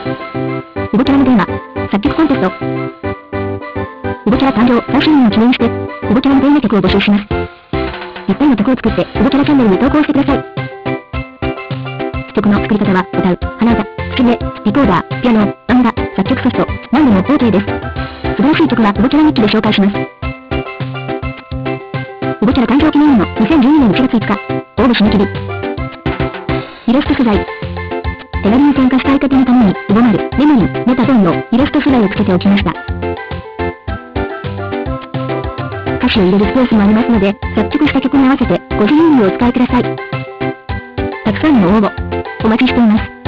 ウボキャラのテーマ、作曲コンテスト。ウボキャラ誕生3周年を記念して、ウボキャラのテーマ曲を募集します。ぴったりの曲を作って、ウボキャラチャンネルに投稿してください。曲の作り方は、歌う、鼻歌、吹き目、リコーダー、ピアノ、バンダ、作曲ソフト、何でも OK です。素晴らしい曲はウボキャラ日記で紹介します。ウボキャラ誕生記念日の2012年1月5日、応募締め切り。イラスト素材。手軽に参加したい方のために、ウボマル、メモリー、メタゾンのイラスト素材をつけておきました。歌詞を入れるスペースもありますので、作曲した曲に合わせてご自由にお使いください。たくさんの応募、お待ちしています。